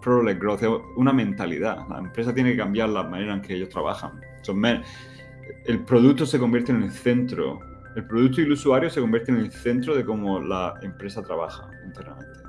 product growth, es una mentalidad. La empresa tiene que cambiar la manera en que ellos trabajan. el producto se convierte en el centro, el producto y el usuario se convierten en el centro de cómo la empresa trabaja internamente.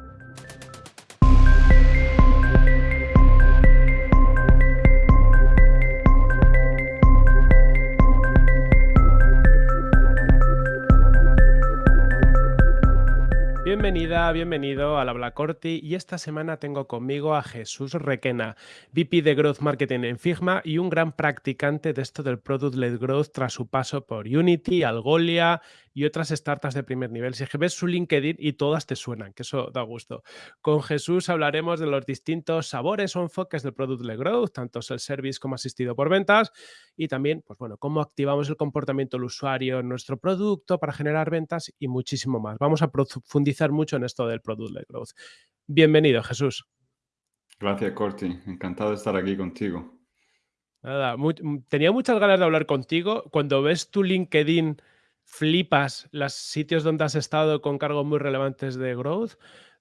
Bienvenida, bienvenido a la Black Corti y esta semana tengo conmigo a Jesús Requena, VP de Growth Marketing en Figma y un gran practicante de esto del Product Led Growth tras su paso por Unity, Algolia y otras startups de primer nivel. Si ves su LinkedIn y todas te suenan, que eso da gusto. Con Jesús hablaremos de los distintos sabores o enfoques del Product Led Growth, tanto el service como asistido por ventas, y también, pues bueno, cómo activamos el comportamiento del usuario en nuestro producto para generar ventas y muchísimo más. Vamos a profundizar mucho en esto del Product Led Growth. Bienvenido, Jesús. Gracias, Corti. Encantado de estar aquí contigo. Nada, tenía muchas ganas de hablar contigo. Cuando ves tu LinkedIn flipas los sitios donde has estado con cargos muy relevantes de growth,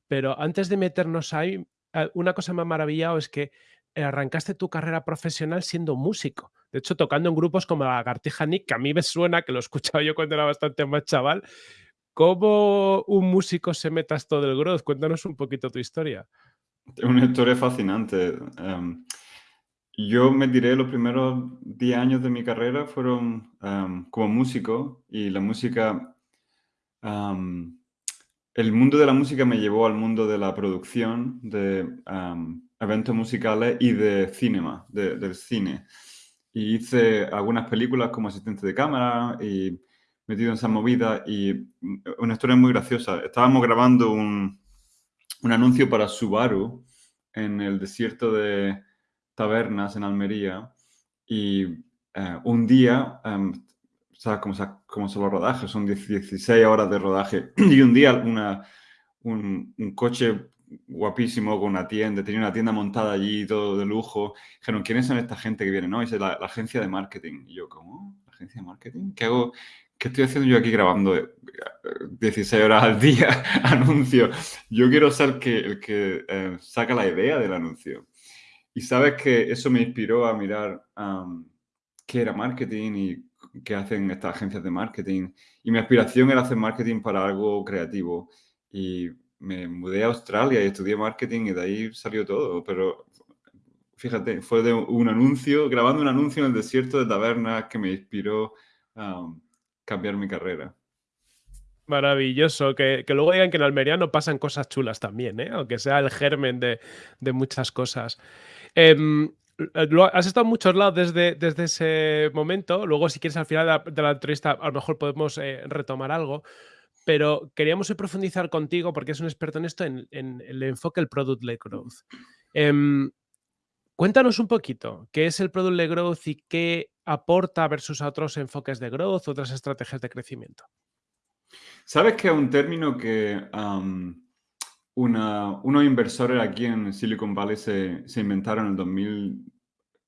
pero antes de meternos ahí, eh, una cosa me ha maravillado es que arrancaste tu carrera profesional siendo músico. De hecho, tocando en grupos como la Gartija Nick, que a mí me suena, que lo escuchaba yo cuando era bastante más chaval. ¿Cómo un músico se meta esto del growth? Cuéntanos un poquito tu historia. Una historia fascinante. Em, yo me diré los primeros 10 años de mi carrera fueron como músico y la música, el mundo de la música me llevó al mundo de la producción de eventos musicales y de cinema, del cine. Y hice algunas películas como asistente de cámara y metido en esa movida y una historia muy graciosa. Estábamos grabando un, un anuncio para Subaru en el desierto de tabernas en Almería y eh, un día, ¿sabes cómo, son los rodajes? Son 16 horas de rodaje y un día una, un, coche guapísimo con una tienda, tenía una tienda montada allí, todo de lujo. Dijeron, ¿quiénes son esta gente que viene? No, es la, agencia de marketing. Y yo, ¿cómo? ¿La agencia de marketing? ¿Qué hago? ¿Qué estoy haciendo yo aquí grabando 16 eh, horas al día anuncio? Yo quiero ser que, el que eh, saca la idea del anuncio. Y sabes que eso me inspiró a mirar qué era marketing y qué hacen estas agencias de marketing. Y mi aspiración era hacer marketing para algo creativo. Y me mudé a Australia y estudié marketing y de ahí salió todo. Pero fíjate, fue de un anuncio, grabando un anuncio en el desierto de tabernas que me inspiró a cambiar mi carrera. Maravilloso. Que, luego digan que en Almería no pasan cosas chulas también, ¿eh? aunque sea el germen de, de muchas cosas. Em, has estado en muchos lados desde, desde ese momento. Luego, si quieres, al final de la, entrevista, a lo mejor podemos eh, retomar algo. Pero queríamos profundizar contigo, porque es un experto en esto, en, el enfoque del Product-led Growth. Cuéntanos un poquito, ¿qué es el Product-led Growth y qué aporta versus otros enfoques de growth, otras estrategias de crecimiento? Sabes que un término que una, unos inversores aquí en Silicon Valley se, se, inventaron en el 2000,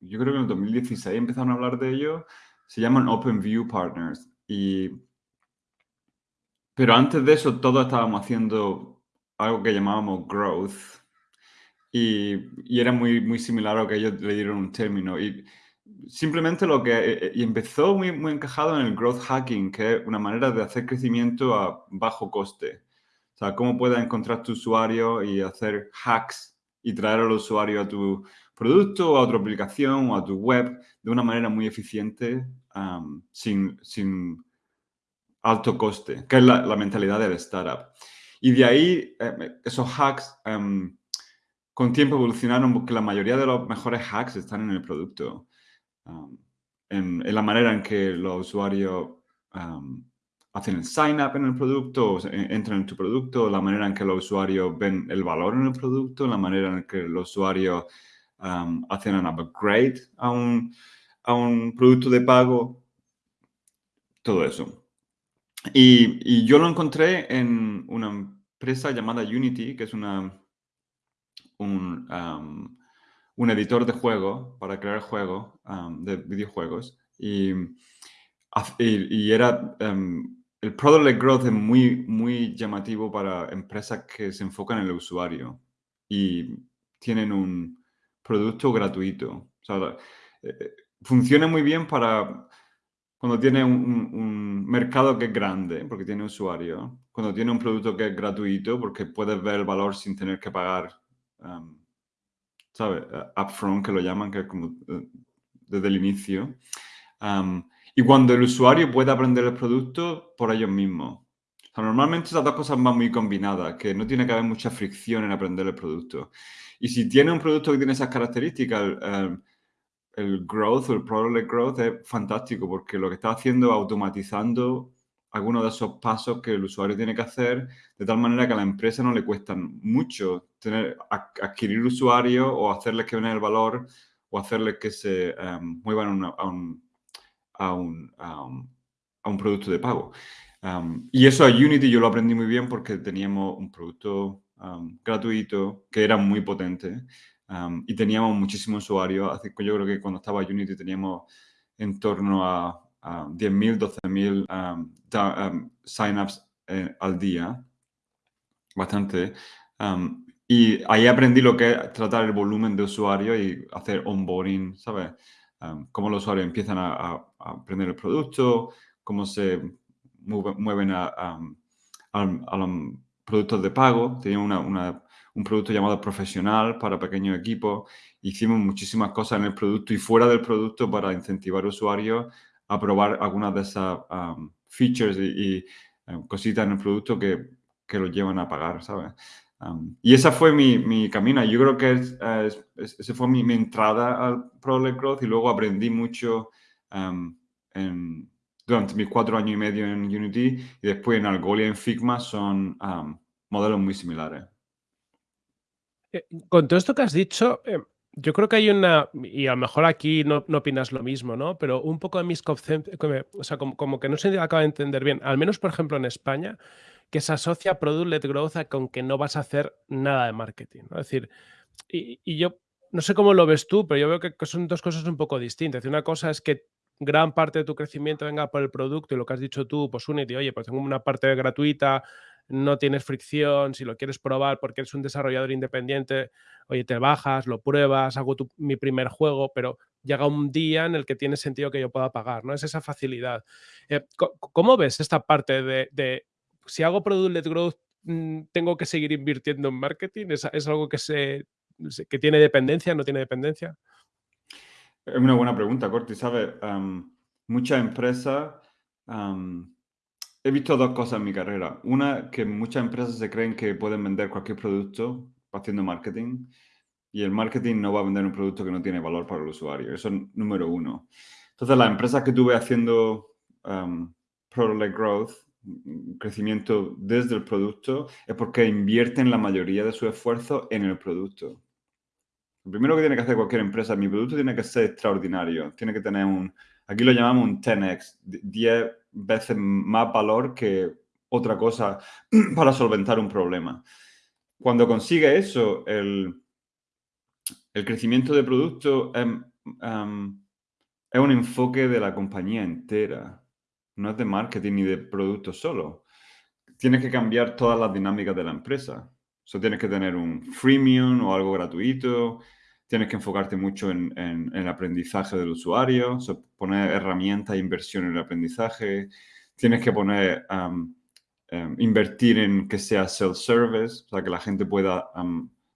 yo creo que en el 2016 empezaron a hablar de ello, se llaman Open View Partners. Y, pero antes de eso, todos estábamos haciendo algo que llamábamos growth. Y, y, era muy, muy similar a lo que ellos le dieron un término. Y simplemente lo que y empezó muy, muy encajado en el growth hacking, que es una manera de hacer crecimiento a bajo coste. O sea, cómo puedes encontrar tu usuario y hacer hacks y traer al usuario a tu producto o a otra aplicación o a tu web de una manera muy eficiente sin, sin, alto coste, que es la, mentalidad del startup. Y de ahí, eh, esos hacks con tiempo evolucionaron porque la mayoría de los mejores hacks están en el producto. en, la manera en que los usuarios hacen el sign up en el producto, o entran en tu producto, la manera en que los usuarios ven el valor en el producto, la manera en que los usuarios hacen un upgrade a un, a un producto de pago, todo eso. Y, yo lo encontré en una empresa llamada Unity, que es una, un, un editor de juego para crear juegos, de videojuegos. Y, y, era el product-led growth es muy, muy llamativo para empresas que se enfocan en el usuario y tienen un producto gratuito. Eh, eh, funciona muy bien para cuando tiene un, mercado que es grande, porque tiene usuario, cuando tiene un producto que es gratuito, porque puedes ver el valor sin tener que pagar, um. Upfront, que lo llaman, que es como desde el inicio. Y cuando el usuario puede aprender el producto por ellos mismos. normalmente esas dos cosas van muy combinadas, que no tiene que haber mucha fricción en aprender el producto. Y si tiene un producto que tiene esas características, el, growth o el product growth es fantástico porque lo que está haciendo es automatizando algunos de esos pasos que el usuario tiene que hacer de tal manera que a la empresa no le cuesta mucho tener, adquirir usuarios o hacerles que venga el valor o hacerles que se em, muevan a, un, a, un, a, un, producto de pago. Em, y eso a Unity yo lo aprendí muy bien porque teníamos un producto em, gratuito que era muy potente y teníamos muchísimos usuarios. Así que yo creo que cuando estaba Unity teníamos en torno a, 10.000, 12.000 signups eh, al día. Bastante. Y ahí aprendí lo que es tratar el volumen de usuarios y hacer onboarding, ¿sabes? cómo los usuarios empiezan a, aprender el producto, cómo se mueven a, los productos de pago. Tenía un producto llamado profesional para pequeños equipos. Hicimos muchísimas cosas en el producto y fuera del producto para incentivar usuarios a probar algunas de esas features y, cositas en el producto que, que los llevan a pagar, ¿sabes? y esa fue mi, mi, camino. Yo creo que es, esa fue mi, entrada al Product Growth y luego aprendí mucho en, durante mis cuatro años y medio en Unity y después en Algolia y en Figma son modelos muy similares. Eh, con todo esto que has dicho, eh, yo creo que hay una, y a lo mejor aquí no, no opinas lo mismo, ¿no? Pero un poco de mis conceptos, o sea, como, como, que no se acaba de entender bien, al menos por ejemplo en España, que se asocia Product-led Growth con que no vas a hacer nada de marketing. ¿no? Es decir, y, yo no sé cómo lo ves tú, pero yo veo que, son dos cosas un poco distintas. Una cosa es que gran parte de tu crecimiento venga por el producto y lo que has dicho tú, pues Unity, oye, pues tengo una parte gratuita, no tienes fricción, si lo quieres probar porque eres un desarrollador independiente, oye, te bajas, lo pruebas, hago mi primer juego, pero llega un día en el que tiene sentido que yo pueda pagar, ¿no? Es esa facilidad. Eh, ¿Cómo ves esta parte de si hago product-led growth, mm, ¿tengo que seguir invirtiendo en marketing? ¿Es, algo que, se, que tiene dependencia, no tiene dependencia? Es una buena pregunta, Corti. ¿Sabes? muchas empresas... he visto dos cosas en mi carrera. Una, que muchas empresas se creen que pueden vender cualquier producto haciendo marketing y el marketing no va a vender un producto que no tiene valor para el usuario. Eso es número uno. Entonces, las empresas que tuve haciendo product-led growth crecimiento desde el producto es porque invierten la mayoría de su esfuerzo en el producto. Lo primero que tiene que hacer cualquier empresa, mi producto tiene que ser extraordinario, tiene que tener un, aquí lo llamamos un 10x, 10 veces más valor que otra cosa para solventar un problema. Cuando consigue eso, el, el crecimiento de producto es, es un enfoque de la compañía entera no es de marketing ni de producto solo. Tienes que cambiar todas las dinámicas de la empresa. O tienes que tener un freemium o algo gratuito, tienes que enfocarte mucho en, el aprendizaje del usuario, poner herramientas inversión en el aprendizaje, tienes que poner, invertir en que sea self-service, o sea, que la gente pueda,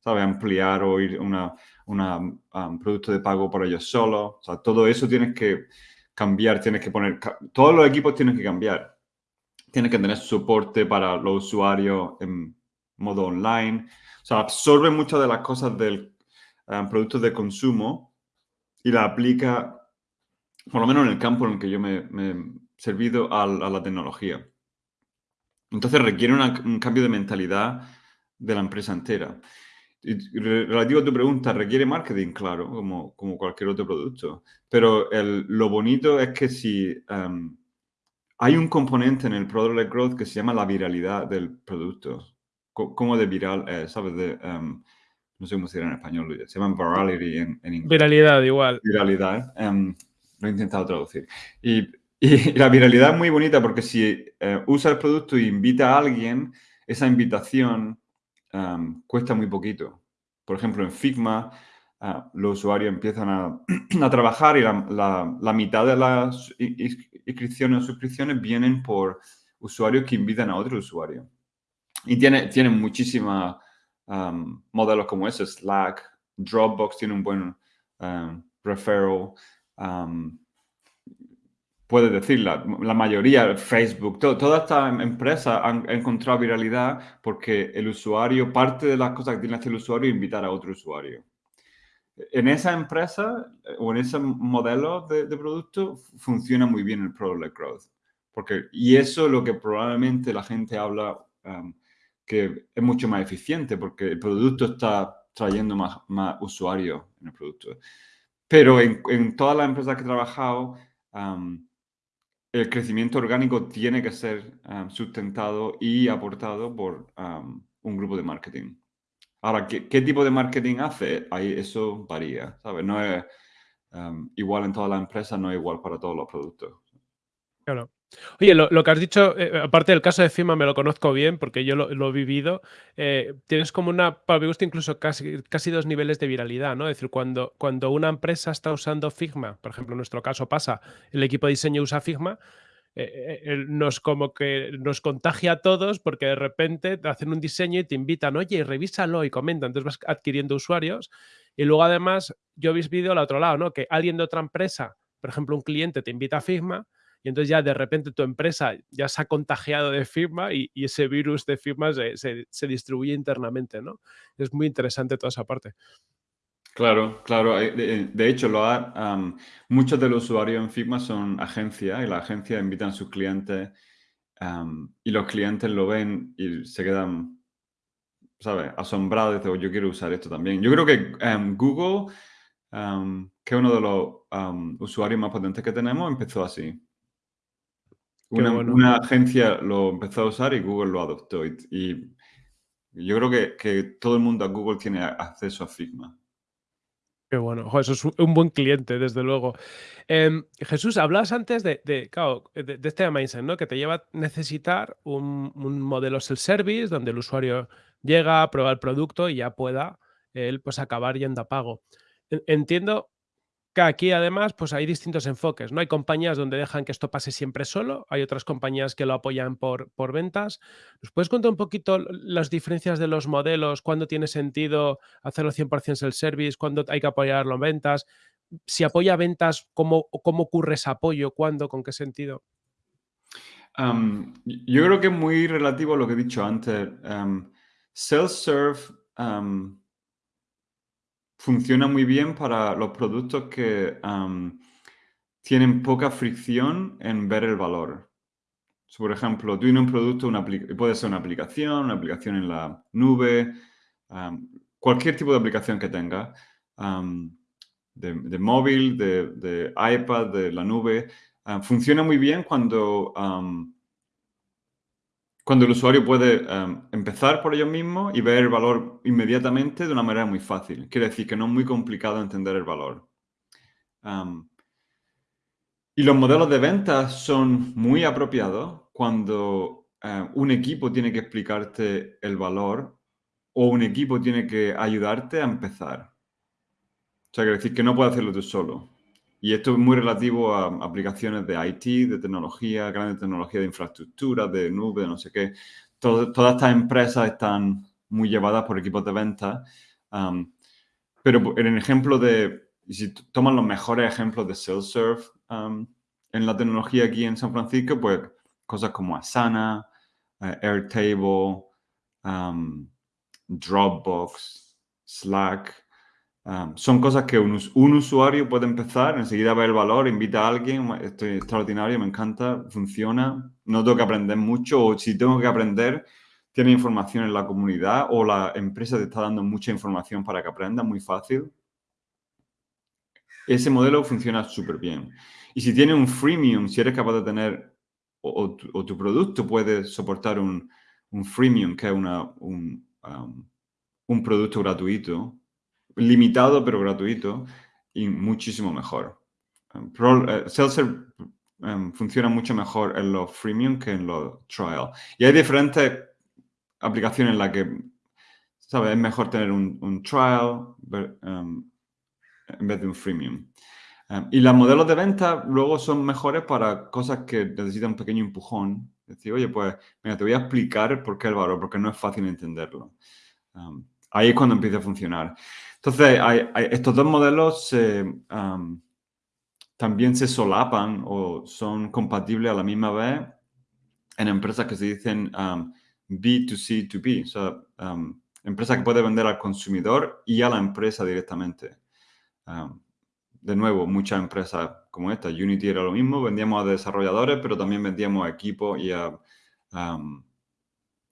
¿sabe? ampliar o ir a un producto de pago por ellos solos. O sea, todo eso tienes que cambiar, tienes que poner, todos los equipos tienen que cambiar. Tienes que tener soporte para los usuarios en modo online. O sea, absorbe muchas de las cosas del um, producto de consumo y la aplica, por lo menos en el campo en el que yo me, he servido, a, la tecnología. Entonces requiere un cambio de mentalidad de la empresa entera. Relativo a tu pregunta, ¿requiere marketing? Claro, como, como cualquier otro producto. Pero lo bonito es que si em, hay un componente en el Product Growth que se llama la viralidad del producto. ¿Cómo de viral es? ¿Sabes? De, em, no sé cómo se dirá en español, se llama virality en, inglés. Viralidad, igual. Viralidad, em, lo he intentado traducir. Y, y, la viralidad es muy bonita porque si eh, usa el producto e invita a alguien, esa invitación cuesta muy poquito. Por ejemplo, en Figma, ah, los usuarios empiezan a, trabajar y la, mitad de las inscripciones o suscripciones vienen por usuarios que invitan a otro usuario. Y tiene, tienen muchísimos modelos como ese, Slack, Dropbox tiene un buen referral. puede decir, la, mayoría, Facebook, todas estas empresas han, encontrado viralidad porque el usuario, parte de las cosas que tiene hacer el usuario es invitar a otro usuario. En esa empresa eh, o en ese modelo de, producto funciona muy bien el Product Growth. Porque, y eso es lo que probablemente la gente habla que es mucho más eficiente porque el producto está trayendo más, más usuarios en el producto. Pero en, todas las empresas que he trabajado, el crecimiento orgánico tiene que ser sustentado y aportado por un grupo de marketing. Ahora, ¿qué, tipo de marketing hace? Ahí eso varía, ¿sabes? No es igual en todas las empresas, no es igual para todos los productos. Claro. Oye, lo, que has dicho, eh, aparte del caso de FIMA, me lo conozco bien porque yo lo, he vivido. Eh, tienes como una, para mi gusto, incluso casi, casi dos niveles de viralidad, ¿no? Es decir, cuando, cuando una empresa está usando Figma, por ejemplo, en nuestro caso pasa, el equipo de diseño usa Figma, eh, nos como que nos contagia a todos porque de repente te hacen un diseño y te invitan, oye, revísalo y comenta, entonces vas adquiriendo usuarios. Y luego además, yo habéis visto al otro lado, ¿no? Que alguien de otra empresa, por ejemplo, un cliente te invita a Figma y entonces ya de repente tu empresa ya se ha contagiado de firma y, ese virus de firmas se, distribuye internamente, ¿no? Es muy interesante toda esa parte. Claro, claro. Eh, de, hecho, muchos de los usuarios en Figma son agencias y las agencias invitan a sus clientes y los clientes lo ven y se quedan, ¿sabes? Asombrados dicen, oh, yo quiero usar esto también. Yo creo que Google, que es uno de los usuarios más potentes que tenemos, empezó así. Una, agencia lo empezó a usar y Google lo adoptó. Y, yo creo que, todo el mundo a Google tiene acceso a Figma. Qué bueno, eso es un buen cliente, desde luego. Em, Jesús, hablas antes de, de, este mindset, ¿no? Que te lleva a necesitar un, modelo self-service donde el usuario llega, prueba el producto y ya pueda él pues acabar yendo a pago. Entiendo aquí además pues hay distintos enfoques, ¿no? Hay compañías donde dejan que esto pase siempre solo, hay otras compañías que lo apoyan por, por ventas. ¿Nos puedes contar un poquito las diferencias de los modelos? ¿Cuándo tiene sentido hacerlo 100% el service? ¿Cuándo hay que apoyarlo en ventas? Si apoya ventas, ¿cómo, cómo ocurre ese apoyo? ¿Cuándo? ¿Con qué sentido? yo creo que es muy relativo a lo que he dicho antes. Self-serve funciona muy bien para los productos que tienen poca fricción en ver el valor. por ejemplo, tú tienes un producto, una puede ser una aplicación, una aplicación en la nube, cualquier tipo de aplicación que tenga, de, móvil, de, iPad, de la nube, funciona muy bien cuando cuando el usuario puede em, empezar por ellos mismos y ver el valor inmediatamente de una manera muy fácil. Quiere decir que no es muy complicado entender el valor. Em, y los modelos de ventas son muy apropiados cuando em, un equipo tiene que explicarte el valor o un equipo tiene que ayudarte a empezar. O sea, quiere decir que no puedes hacerlo tú solo. Y esto es muy relativo a aplicaciones de IT, de tecnología, grandes tecnologías de infraestructura, de nube, no sé qué. todas estas empresas están muy llevadas por equipos de venta. pero en el ejemplo de, si toman los mejores ejemplos de self-serve en la tecnología aquí en San Francisco, pues cosas como Asana, eh, Airtable, Dropbox, Slack, son cosas que un, usuario puede empezar, enseguida ver el valor, invita a alguien, esto es extraordinario, me encanta, funciona, no tengo que aprender mucho o si tengo que aprender, tiene información en la comunidad o la empresa te está dando mucha información para que aprenda, muy fácil. Ese modelo funciona súper bien. Y si tiene un freemium, si eres capaz de tener, o, tu, producto puede soportar un, freemium, que es una, un, un producto gratuito, limitado pero gratuito y muchísimo mejor. Eh, Seltzer em, funciona mucho mejor en los freemium que en los trial. Y hay diferentes aplicaciones en las que ¿sabes? Es mejor tener un, trial um, en vez de un freemium. Um, y los modelos de venta luego son mejores para cosas que necesitan un pequeño empujón. Decir, oye, pues, mira, te voy a explicar por qué el valor, porque no es fácil entenderlo. Um, ahí es cuando empieza a funcionar. Entonces, estos dos modelos también se solapan o son compatibles a la misma vez en empresas que se dicen B2C2B, o sea, empresa que puede vender al consumidor y a la empresa directamente. de nuevo, muchas empresas como esta, Unity era lo mismo, vendíamos a desarrolladores, pero también vendíamos a equipos y a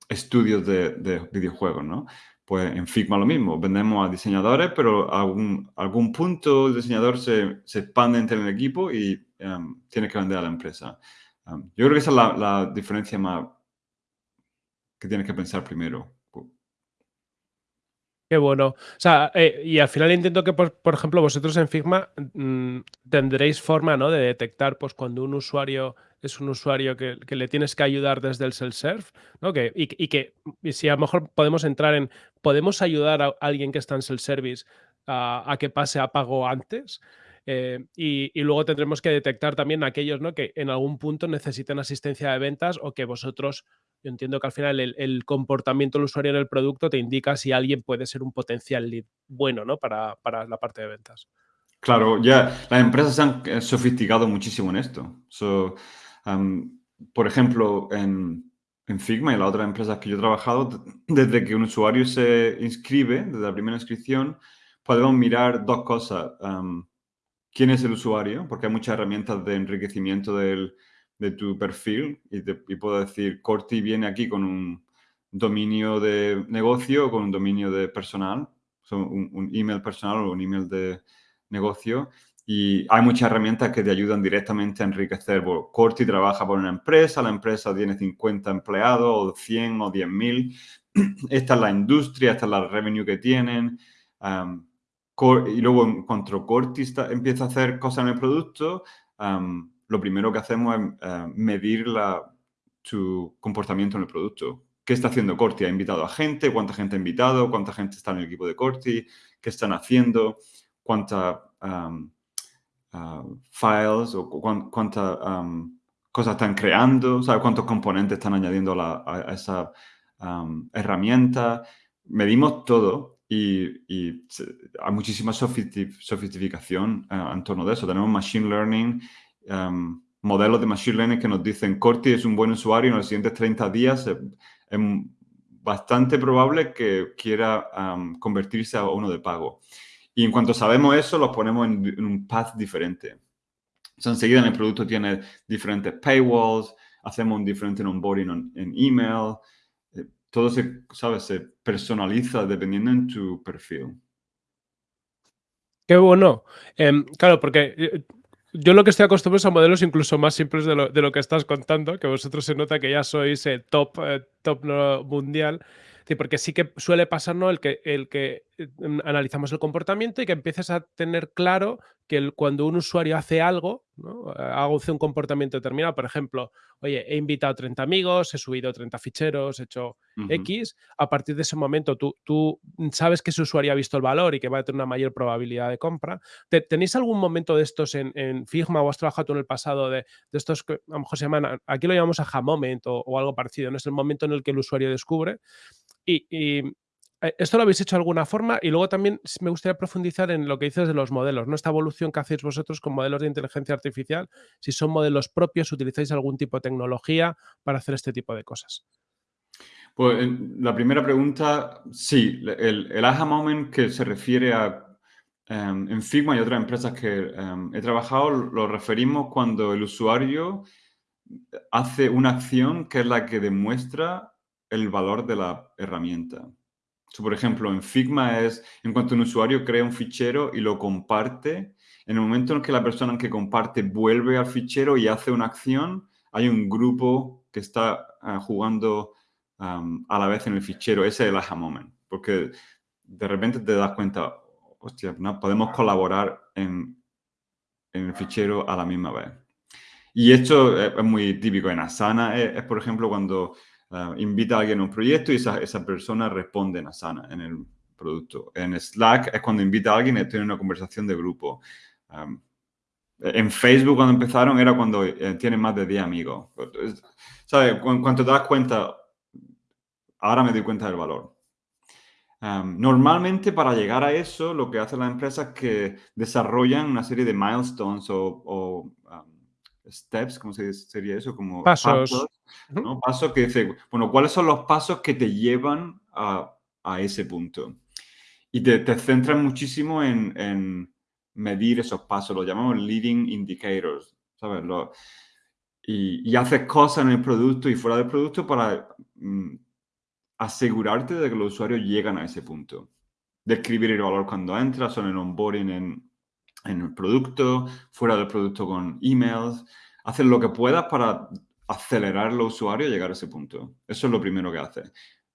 estudios de, videojuegos, ¿no? Pues en Figma lo mismo, vendemos a diseñadores, pero a algún, algún punto el diseñador se, se, expande entre el equipo y tiene que vender a la empresa. yo creo que esa es la, la diferencia más que tienes que pensar primero. Qué bueno. O sea, eh, y al final entiendo que, por, ejemplo, vosotros en Figma mm, tendréis forma ¿no? de detectar pues, cuando un usuario es un usuario que, le tienes que ayudar desde el self-serve, ¿no? Que, y, que si a lo mejor podemos entrar en, ¿podemos ayudar a alguien que está en self-service a, que pase a pago antes? Eh, y, y, luego tendremos que detectar también aquellos ¿no? que en algún punto necesiten asistencia de ventas o que vosotros yo entiendo que al final el, comportamiento del usuario en el producto te indica si alguien puede ser un potencial lead bueno ¿no? para, la parte de ventas. Claro, ya las empresas se han eh, sofisticado muchísimo en esto. Por ejemplo, en, Figma y en las otras empresas que yo he trabajado, desde que un usuario se inscribe, desde la primera inscripción, podemos mirar dos cosas. ¿Quién es el usuario? Porque hay muchas herramientas de enriquecimiento del, de tu perfil y, puedo decir, Corti viene aquí con un dominio de negocio o con un dominio de personal, un, email personal o un email de negocio. Y hay muchas herramientas que te ayudan directamente a enriquecer. Corti trabaja por una empresa, la empresa tiene 50 empleados o 100 o 10 mil. Esta es la industria, esta es la revenue que tienen. y luego en cuanto Corti empieza a hacer cosas en el producto, lo primero que hacemos es eh, medir la, su comportamiento en el producto. ¿Qué está haciendo Corti? ¿Ha invitado a gente? ¿Cuánta gente ha invitado? ¿Cuánta gente está en el equipo de Corti? ¿Qué están haciendo? ¿Cuántas um, uh, files o cuántas um, cosas están creando? ¿Sabe cuántos componentes están añadiendo a, esa um, herramienta? Medimos todo y, hay muchísima sofisticación uh, en torno de eso. Tenemos Machine Learning Em, modelos de Machine Learning que nos dicen Corti es un buen usuario en los siguientes 30 días es, bastante probable que quiera em, convertirse a uno de pago. Y en cuanto sabemos eso, los ponemos en, un path diferente. Enseguida en el producto tiene diferentes paywalls, hacemos un diferente onboarding en email, eh, todo se, ¿sabes? se personaliza dependiendo en tu perfil. Qué bueno. Em, claro, porque eh, yo lo que estoy acostumbrado es a modelos incluso más simples de lo, de lo que estás contando, que vosotros se nota que ya sois eh, top, eh, top mundial. Sí, porque sí que suele pasar el, que, el que analizamos el comportamiento y que empieces a tener claro que cuando un usuario hace algo, ¿no? hace un comportamiento determinado, por ejemplo, oye, he invitado a 30 amigos, he subido 30 ficheros, he hecho X, a partir de ese momento tú, tú, sabes que ese usuario ha visto el valor y que va a tener una mayor probabilidad de compra. ¿Tenéis algún momento de estos en, Figma o has trabajado tú en el pasado de, estos que a lo mejor se llaman, aquí lo llamamos aha moment o, o algo parecido, ¿no? Es el momento en el que el usuario descubre y, eh, esto lo habéis hecho de alguna forma y luego también me gustaría profundizar en lo que dices de los modelos, ¿no? Esta evolución que hacéis vosotros con modelos de inteligencia artificial, si son modelos propios, utilizáis algún tipo de tecnología para hacer este tipo de cosas. Pues la primera pregunta, sí, el, el aha moment que se refiere a em, en Figma y otras empresas que em, he trabajado, lo referimos cuando el usuario hace una acción que es la que demuestra el valor de la herramienta. Por ejemplo, en Figma es en cuanto un usuario crea un fichero y lo comparte, en el momento en que la persona que comparte vuelve al fichero y hace una acción, hay un grupo que está ah, jugando a la vez en el fichero. Ese es el aha moment, porque de repente te das cuenta, hostia, ¿no? podemos colaborar en, en, el fichero a la misma vez. Y esto es, muy típico en Asana, es, por ejemplo cuando Uh, invita a alguien a un proyecto y esa, esa persona responde en Asana, en el producto. En Slack es cuando invita a alguien y tiene una conversación de grupo. En Facebook cuando empezaron era cuando eh, tienen más de 10 amigos. ¿Sabes? Cuando te das cuenta, ahora me doy cuenta del valor. Normalmente para llegar a eso, lo que hacen las empresas es que desarrollan una serie de milestones o, steps, ¿cómo se sería eso? Como pasos. Pasos, ¿no? pasos que dicen, bueno, ¿cuáles son los pasos que te llevan a, a ese punto? Y te, te centran muchísimo en, en medir esos pasos, lo llamamos leading indicators, ¿sabes? Lo, y, y, haces cosas en el producto y fuera del producto para mm, asegurarte de que los usuarios llegan a ese punto. Describir el valor cuando entras o en el onboarding en, en el producto, fuera del producto con emails. Hacer lo que puedas para acelerar los usuarios a llegar a ese punto. Eso es lo primero que hace.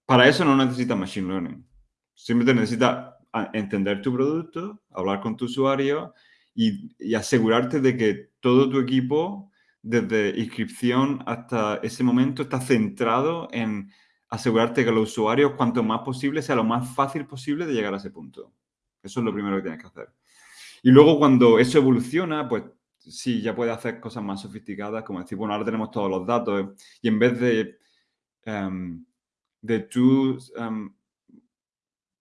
Para eso no necesitas machine learning. Simplemente necesitas entender tu producto, hablar con tu usuario y, y, asegurarte de que todo tu equipo, desde inscripción hasta ese momento, está centrado en asegurarte que los usuarios, cuanto más posible, sea lo más fácil posible de llegar a ese punto. Eso es lo primero que tienes que hacer. Y luego cuando eso evoluciona, pues sí, ya puedes hacer cosas más sofisticadas, como decir, bueno, ahora tenemos todos los datos y en vez de, um, de tú um,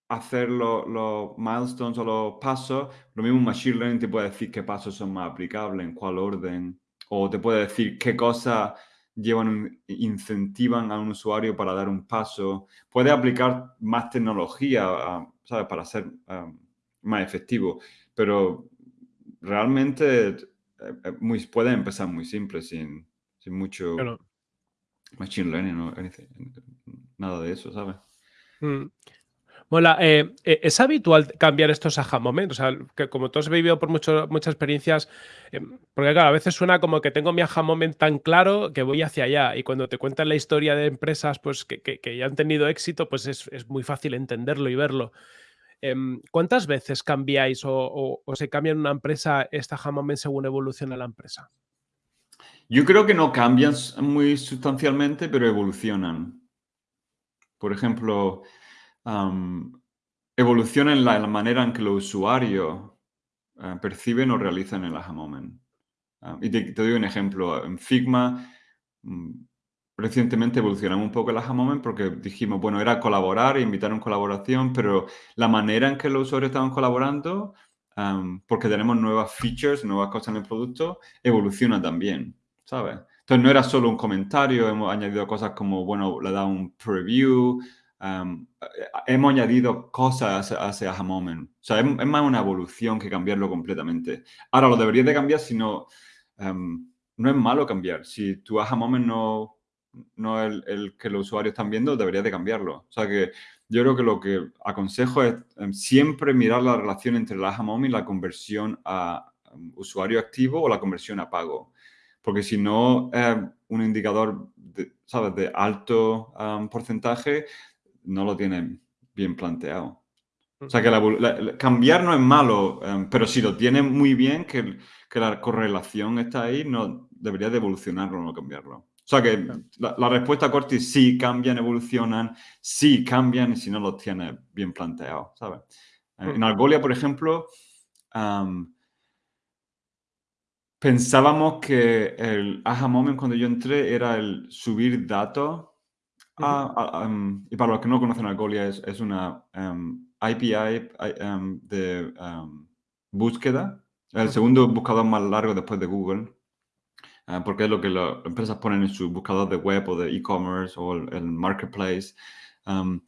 hacer los milestones o los pasos, lo mismo Machine Learning te puede decir qué pasos son más aplicables, en cuál orden, o te puede decir qué cosas llevan, incentivan a un usuario para dar un paso. Puede aplicar más tecnología, ¿sabes? Para ser um, más efectivo, pero realmente eh, eh, muy, puede empezar muy simple, sin, sin mucho Claro. machine learning o nada de eso, ¿sabes? Mm. Mola, eh, ¿es habitual cambiar estos aha moments? O sea, que como tú has vivido por mucho- muchas experiencias, em, porque claro, a veces suena como que tengo mi aha moment tan claro que voy hacia allá y cuando te cuentan la historia de empresas pues, que, que- que ya han tenido éxito, pues es, es muy fácil entenderlo y verlo. Em, ¿Cuántas veces cambiáis o, se cambia en una empresa esta aha moment según evoluciona la empresa? Yo creo que no cambian muy sustancialmente, pero evolucionan. Por ejemplo, evolucionan la, manera en que los usuarios eh, perciben o realizan el aha moment. Y te, te doy un ejemplo. En Figma, mm, recientemente evolucionamos un poco el aha moment porque dijimos, bueno, era colaborar e invitar a una colaboración, pero la manera en que los usuarios estaban colaborando, am, porque tenemos nuevas features, nuevas cosas en el producto, evoluciona también, ¿sabes? Entonces no era solo un comentario, hemos añadido cosas como, bueno, le da un preview, eh, hemos añadido cosas a ese aha moment. O sea, es, es más una evolución que cambiarlo completamente. Ahora, lo deberías de cambiar si no... em, no es malo cambiar. Si tu aha moment no, no es el, el que los usuarios están viendo, deberías de cambiarlo. O sea que yo creo que lo que aconsejo es em, siempre mirar la relación entre el aha moment y la conversión a em, usuario activo o la conversión a pago. Porque si no es un indicador, de, ¿sabes?, de alto em, porcentaje, no lo tienen bien planteado. O sea, que la, la, la, cambiar no es malo, um, pero si lo tiene muy bien, que, que, la correlación está ahí, no debería de evolucionarlo, no cambiarlo. O sea, que la, la, respuesta corta es sí, cambian, evolucionan, sí, cambian, y si no los tiene bien planteado, ¿sabes? Mm. En Algolia, por ejemplo, um, pensábamos que el aha moment cuando yo entré era el subir datos. -huh. a, a, um, y para los que no conocen Algolia, es, es una um, API um, de um, búsqueda, el segundo buscador más largo después de Google, uh, porque es lo que las empresas ponen en su buscador de web o de e-commerce o el, el, marketplace. Um,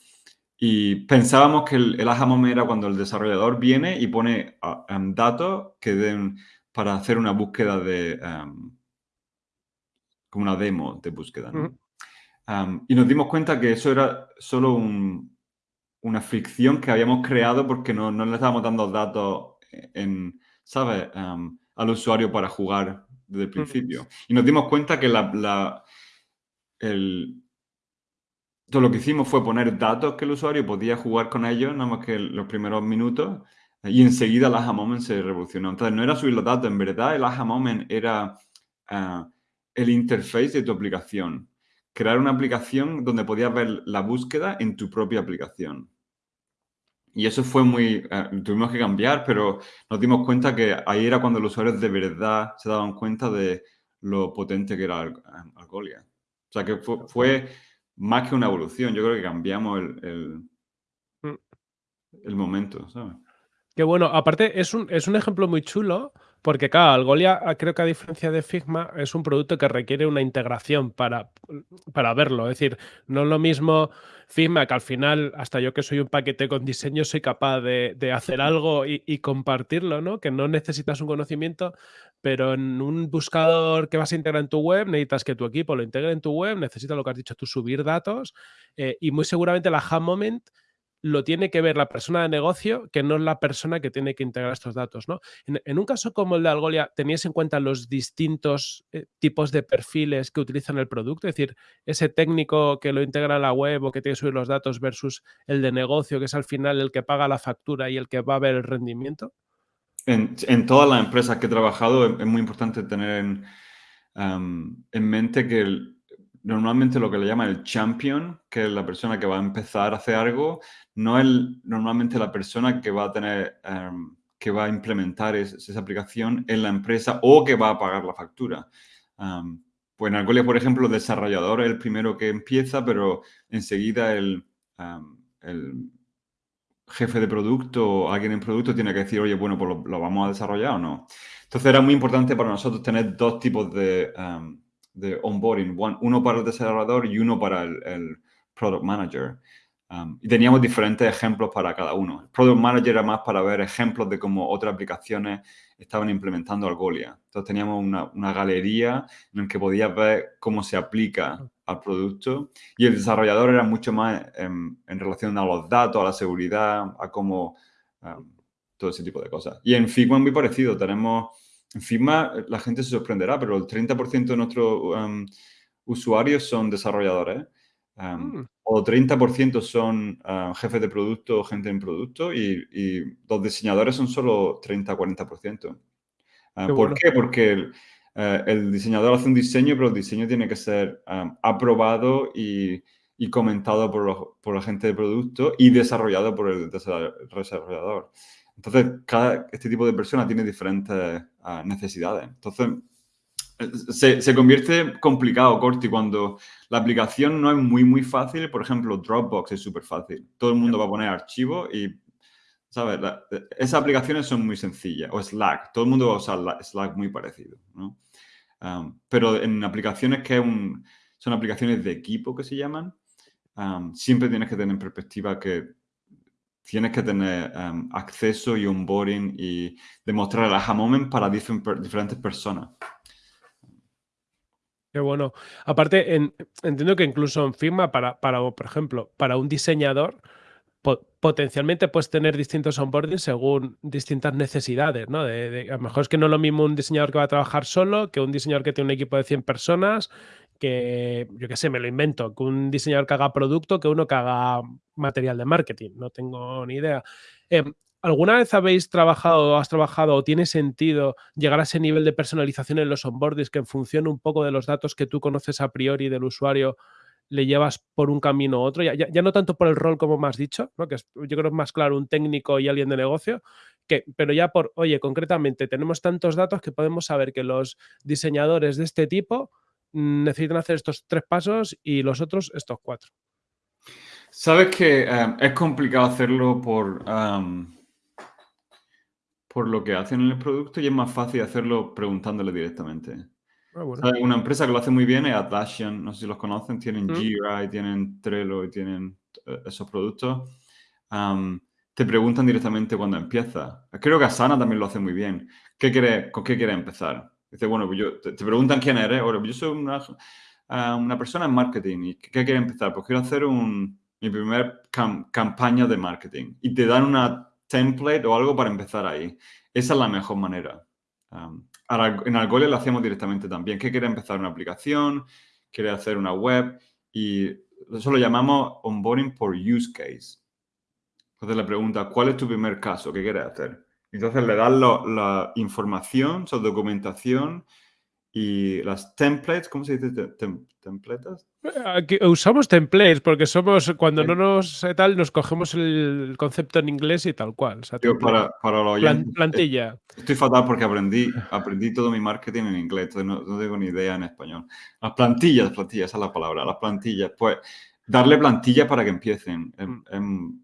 y pensábamos que el, el aha moment era cuando el desarrollador viene y pone uh, datos que den para hacer una búsqueda de, como una demo de búsqueda. ¿no? Uh -huh. y nos dimos cuenta que eso era solo un, una fricción que habíamos creado porque no, no le estábamos dando datos en, ¿sabes? Um, al usuario para jugar desde el principio. Y nos dimos cuenta que la, la, el, todo lo que hicimos fue poner datos que el usuario podía jugar con ellos, nada más que los primeros minutos, y enseguida el aha moment se revolucionó. Entonces no era subir los datos, en verdad el aha moment era uh, el interface de tu aplicación crear una aplicación donde podías ver la búsqueda en tu propia aplicación. Y eso fue muy... Eh, tuvimos que cambiar, pero nos dimos cuenta que ahí era cuando los usuarios de verdad se daban cuenta de lo potente que era Algolia. O sea, que fue, más que una evolución. Yo creo que cambiamos el, el, mm. momento, ¿sabes? Qué bueno. Aparte, es un, es un ejemplo muy chulo porque, claro, Algolia, creo que a diferencia de Figma, es un producto que requiere una integración para, para verlo. Es decir, no es lo mismo Figma, que al final, hasta yo que soy un paquete con diseño, soy capaz de, hacer algo y, compartirlo, ¿no? Que no necesitas un conocimiento, pero en un buscador que vas a integrar en tu web, necesitas que tu equipo lo integre en tu web, necesitas lo que has dicho tú, subir datos eh, y muy seguramente la Ham Moment lo tiene que ver la persona de negocio que no es la persona que tiene que integrar estos datos. ¿no? En, un caso como el de Algolia, ¿tenías en cuenta los distintos eh, tipos de perfiles que utilizan el producto? Es decir, ese técnico que lo integra a la web o que tiene que subir los datos versus el de negocio, que es al final el que paga la factura y el que va a ver el rendimiento. En, todas las empresas que he trabajado es, muy importante tener en, en mente que el, normalmente lo que le llaman el champion, que es la persona que va a empezar a hacer algo, no es normalmente la persona que va a tener, em, que va a implementar esa aplicación en la empresa o que va a pagar la factura. pues en Algolia, por ejemplo, el desarrollador es el primero que empieza, pero enseguida el, el jefe de producto o alguien en producto tiene que decir, oye, bueno, pues lo, vamos a desarrollar o no. Entonces era muy importante para nosotros tener dos tipos de de onboarding, uno para el desarrollador y uno para el, product manager. Um, y teníamos diferentes ejemplos para cada uno. El product manager era más para ver ejemplos de cómo otras aplicaciones estaban implementando Algolia. Entonces teníamos una, galería en la que podías ver cómo se aplica al producto. Y el desarrollador era mucho más en, relación a los datos, a la seguridad, a cómo... Um, todo ese tipo de cosas. Y en Figma muy parecido. Tenemos en Figma la gente se sorprenderá, pero el 30% de nuestros um, usuarios son desarrolladores. Um, mm. O 30% son uh, jefes de producto o gente en producto y, los diseñadores son solo 30-40%. Uh, ¿Por qué? Porque uh, el, diseñador hace un diseño, pero el diseño tiene que ser um, aprobado y, comentado por, por, la gente de producto y desarrollado por el desarrollador. Entonces, cada, este tipo de persona tiene diferentes ah, necesidades. Entonces, se, se, convierte complicado, Corti, cuando la aplicación no es muy, muy fácil. Por ejemplo, Dropbox es súper fácil. Todo el mundo va a poner archivos y, ¿sabes? esas aplicaciones son muy sencillas. O Slack. Todo el mundo va a usar Slack muy parecido, ¿no? pero en aplicaciones que son aplicaciones de equipo que se llaman, siempre tienes que tener en perspectiva que tienes que tener em, acceso y onboarding y demostrar el aha moment para diferentes personas. Qué bueno. Aparte, entiendo que incluso en Figma, para, para, por ejemplo, para un diseñador, potencialmente puedes tener distintos onboarding según distintas necesidades, ¿no? De, a lo mejor es que no es lo mismo un diseñador que va a trabajar solo que un diseñador que tiene un equipo de 100 personas, que, yo qué sé, me lo invento, que un diseñador que haga producto, que uno que haga material de marketing, no tengo ni idea. Em, ¿Alguna vez habéis trabajado, has trabajado o tiene sentido llegar a ese nivel de personalización en los onboardings que en función un poco de los datos que tú conoces a priori del usuario, le llevas por un camino u otro, ya, ya, no tanto por el rol como me has dicho, ¿no? que yo creo que es más claro un técnico y alguien de negocio, que, pero ya por, oye, concretamente tenemos tantos datos que podemos saber que los diseñadores de este tipo necesitan hacer estos tres pasos y los otros estos cuatro. Sabes que em, es complicado hacerlo por, por lo que hacen en el producto y es más fácil hacerlo preguntándole directamente. Ah, una empresa que lo hace muy bien es Atlassian, no sé si los conocen, tienen mm. Jira y tienen Trello y tienen eh, esos productos. te preguntan directamente cuando empieza. Creo que Asana también lo hace muy bien. ¿Qué quiere, ¿Con qué quieres empezar? Dice, bueno, pues yo, te, preguntan quién eres. Ahora, yo soy una, ah, una, persona en marketing. ¿Y qué, quieres empezar? Pues quiero hacer un, mi primer campaña de marketing. Y te dan una template o algo para empezar ahí. Esa es la mejor manera en Algolia lo hacemos directamente también. ¿Qué quiere empezar una aplicación? ¿Quiere hacer una web? Y eso lo llamamos onboarding por use case. Entonces le pregunta, ¿cuál es tu primer caso? ¿Qué quieres hacer? Entonces le das la información, su documentación y las templates, ¿cómo se dice? ¿Templates? Aquí usamos templates porque somos, cuando no nos tal, nos cogemos el concepto en inglés y tal cual. para, para plantilla. Estoy fatal porque aprendí, aprendí todo mi marketing en inglés, entonces no, tengo ni idea en español. Las plantillas, plantillas, esa es la palabra, las plantillas. Pues darle plantillas para que empiecen. Mm.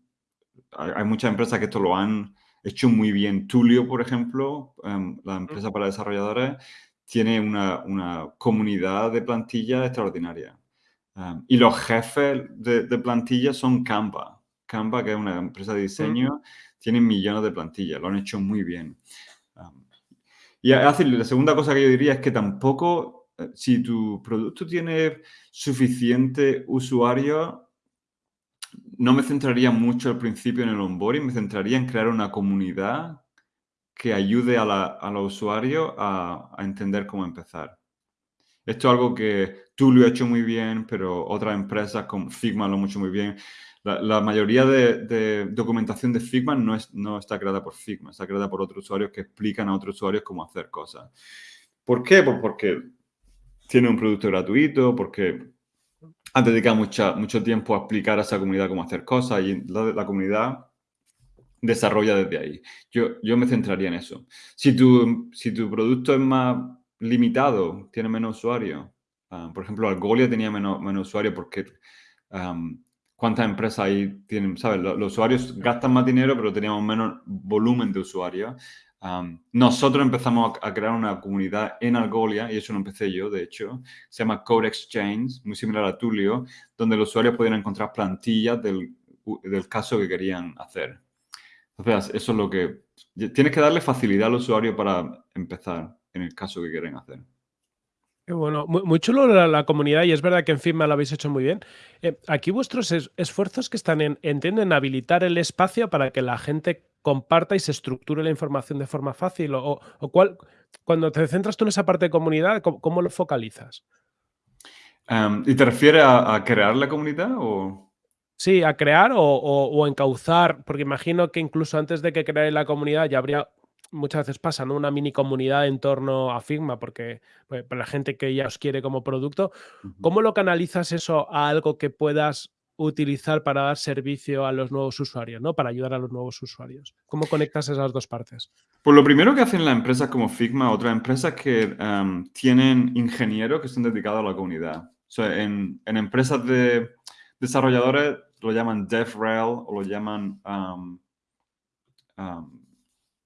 hay muchas empresas que esto lo han hecho muy bien. Tulio, por ejemplo, em, la empresa para desarrolladores, tiene una, una comunidad de plantillas extraordinaria. Um, y los jefes de, de plantillas son Canva. Canva, que es una empresa de diseño, tiene millones de plantillas, lo han hecho muy bien. Um, y así, la segunda cosa que yo diría es que tampoco, eh, si tu producto tiene suficiente usuario, no me centraría mucho al principio en el onboarding, me centraría en crear una comunidad que ayude a, los usuarios a, entender cómo empezar. Esto es algo que tú lo has hecho muy bien, pero otras empresas como Figma lo han hecho muy bien. La, mayoría de, documentación de Figma no, es, no está creada por Figma, está creada por otros usuarios que explican a otros usuarios cómo hacer cosas. ¿Por qué? Pues porque tiene un producto gratuito, porque han dedicado mucho tiempo a explicar a esa comunidad cómo hacer cosas y la comunidad desarrolla desde ahí. Yo, yo me centraría en eso. Si tu, si tu producto es más limitado, tiene menos usuarios, ah, por ejemplo, Algolia tenía menos, menos usuarios porque cuántas empresas ahí tienen, ¿sabes? Los, usuarios gastan más dinero, pero teníamos menos volumen de usuarios. Nosotros empezamos a, crear una comunidad en Algolia, y eso lo empecé yo, de hecho, se llama Code Exchange, muy similar a Tulio, donde los usuarios podían encontrar plantillas del, caso que querían hacer. Entonces, eso es lo que... Tienes que darle facilidad al usuario para empezar en el caso que quieren hacer. Bueno, muy, chulo la, comunidad y es verdad que en Figma lo habéis hecho muy bien. Eh, aquí vuestros esfuerzos que están en, entiendo, en habilitar el espacio para que la gente comparta y se estructure la información de forma fácil o, cuál, cuando te centras tú en esa parte de comunidad, ¿cómo, lo focalizas? Em, ¿Y te refieres a, crear la comunidad o...? Sí, a crear o, encauzar, porque imagino que incluso antes de que creáis la comunidad ya habría, muchas veces pasa, ¿no? Una mini comunidad en torno a Figma, porque pues, para la gente que ya os quiere como producto, ¿cómo lo canalizas eso a algo que puedas utilizar para dar servicio a los nuevos usuarios, ¿no? Para ayudar a los nuevos usuarios. ¿Cómo conectas esas dos partes? Pues lo primero que hacen las empresas como Figma, otras empresas que em, tienen ingenieros que están dedicados a la comunidad. En, empresas de desarrolladores lo llaman DevRel o lo llaman, um, um,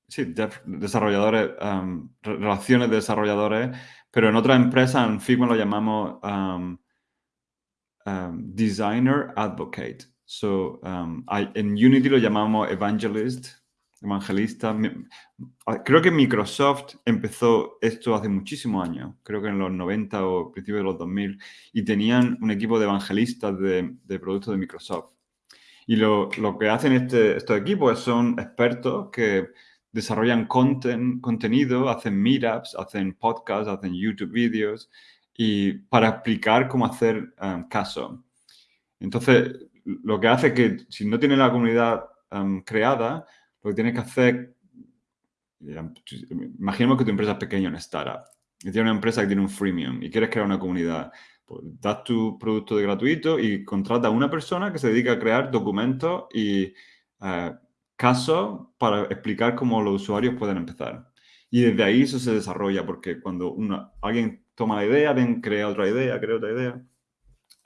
sí, desarrolladores, um, relaciones de desarrolladores, pero en otra empresa, en Figma lo llamamos Designer Advocate. So, en Unity lo llamamos Evangelist, evangelista. Creo que Microsoft empezó esto hace muchísimos años, creo que en los 90 o principios de los 2000, y tenían un equipo de evangelistas de, productos de Microsoft. Y lo, que hacen este, estos equipos son expertos que desarrollan contenido, hacen meetups, hacen podcasts, hacen YouTube videos, y para explicar cómo hacer um, caso. Entonces, lo que hace que si no tiene la comunidad um, creada, lo que tienes que hacer, imaginemos que tu empresa es pequeña, una startup, y tiene una empresa que tiene un freemium y quieres crear una comunidad. Pues das tu producto de gratuito y contrata a una persona que se dedica a crear documentos y eh, casos para explicar cómo los usuarios pueden empezar. Y desde ahí eso se desarrolla, porque cuando una, alguien toma la idea, ven, crea otra idea, crea otra idea.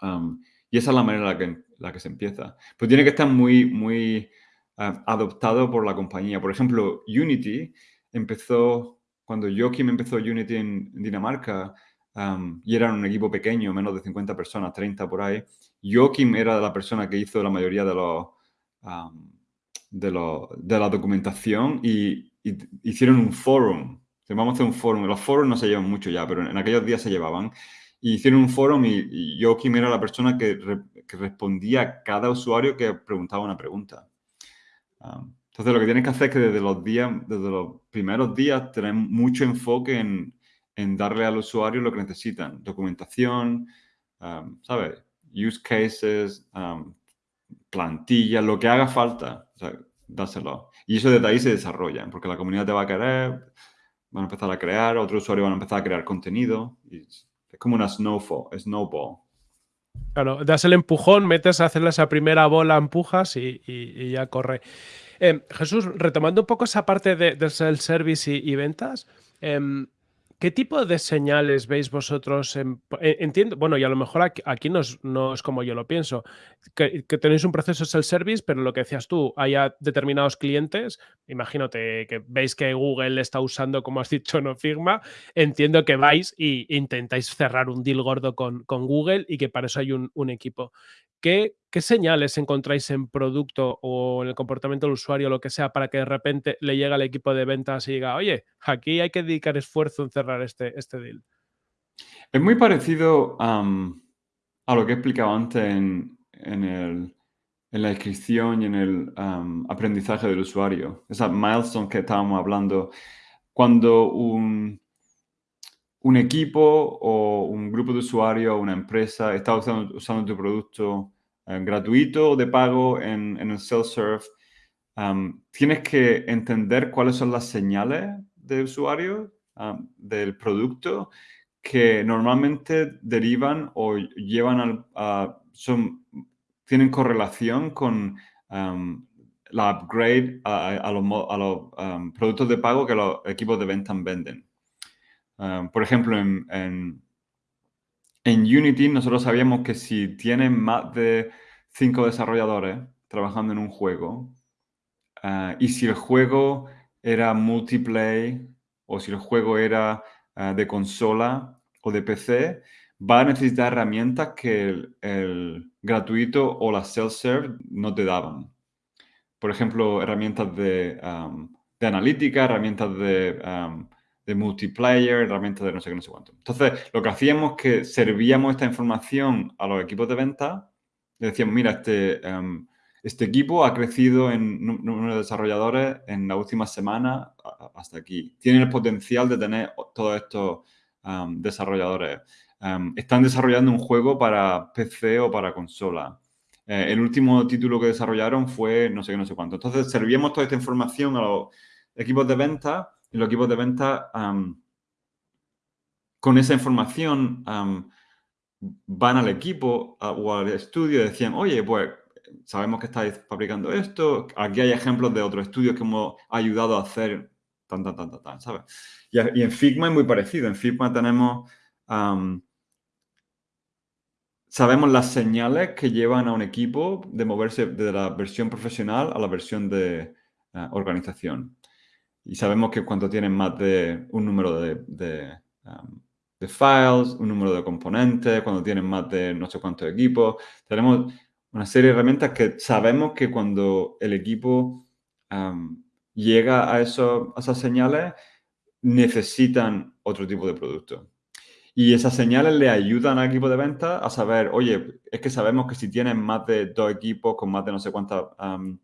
Um, y esa es la manera en la que, la que se empieza. Pero tiene que estar muy, muy adoptado por la compañía. Por ejemplo, Unity empezó, cuando Joachim empezó Unity en, Dinamarca, y era un equipo pequeño, menos de 50 personas, 30 por ahí, Joachim era la persona que hizo la mayoría de los... de, de, la documentación y, hicieron un forum. Vamos a hacer un forum. Los foros no se llevan mucho ya, pero en aquellos días se llevaban. Y hicieron un forum y, Joachim era la persona que, que, respondía a cada usuario que preguntaba una pregunta entonces, lo que tienes que hacer es que desde los días, desde los primeros días, tener mucho enfoque en, en darle al usuario lo que necesitan. Documentación, ¿sabes? Use cases, plantillas, lo que haga falta, o sea, dáselo. Y eso desde ahí se desarrolla, porque la comunidad te va a querer, van a empezar a crear, otros usuarios van a empezar a crear contenido. Y es como una snowball. Claro, das el empujón, metes a hacer esa primera bola, empujas y, ya corre. Em, Jesús, retomando un poco esa parte de, del self-service y, ventas, em, ¿Qué tipo de señales veis vosotros? En, e, entiendo, bueno, y a lo mejor aquí, no, es, como yo lo pienso, que, tenéis un proceso self-service, pero lo que decías tú, haya determinados clientes, imagínate que veis que Google está usando, como has dicho, no Figma, entiendo que vais e intentáis cerrar un deal gordo con, Google y que para eso hay un, un equipo. ¿Qué, señales encontráis en producto o en el comportamiento del usuario o lo que sea para que de repente le llegue al equipo de ventas y diga, oye, aquí hay que dedicar esfuerzo en cerrar este, este deal? Es muy parecido a lo que he explicado antes en, en, la descripción y en el aprendizaje del usuario. Esa milestone que estábamos hablando. Cuando un, un equipo o un grupo de usuarios o una empresa está usando, usando tu producto eh, gratuito o de pago en, el self-serve, tienes que entender cuáles son las señales de usuario del producto que normalmente derivan o llevan a, son, tienen correlación con la upgrade a, los, productos de pago que los equipos de venta venden. por ejemplo, en en Unity nosotros sabíamos que si tienen más de cinco desarrolladores trabajando en un juego ah, y si el juego era multiplayer o si el juego era ah, de consola o de PC, va a necesitar herramientas que el, gratuito o la self-serve no te daban. Por ejemplo, herramientas de, de analítica, herramientas de de multiplayer, herramientas de no sé qué, no sé cuánto. Entonces, lo que hacíamos es que servíamos esta información a los equipos de venta, le decíamos, mira, este, este equipo ha crecido en número de desarrolladores en la última semana hasta aquí. Tienen el potencial de tener todos estos desarrolladores. Están desarrollando un juego para PC o para consola. Eh, el último título que desarrollaron fue no sé qué, no sé cuánto. Entonces, servíamos toda esta información a los equipos de venta y los equipos de venta con esa información van al equipo o al estudio y decían, oye, pues sabemos que estáis fabricando esto, aquí hay ejemplos de otros estudios que hemos ayudado a hacer tan, tan, tan, tan, ¿sabes? Y, en Figma es muy parecido. En Figma tenemos... sabemos las señales que llevan a un equipo de moverse de la versión profesional a la versión de eh, organización. Y sabemos que cuando tienen más de un número de, de, files, un número de componentes, cuando tienen más de no sé cuántos equipos, tenemos una serie de herramientas que sabemos que cuando el equipo um, llega a, eso, a esas señales, necesitan otro tipo de producto. Y esas señales le ayudan al equipo de venta a saber, oye, es que sabemos que si tienen más de dos equipos con más de no sé cuántas um,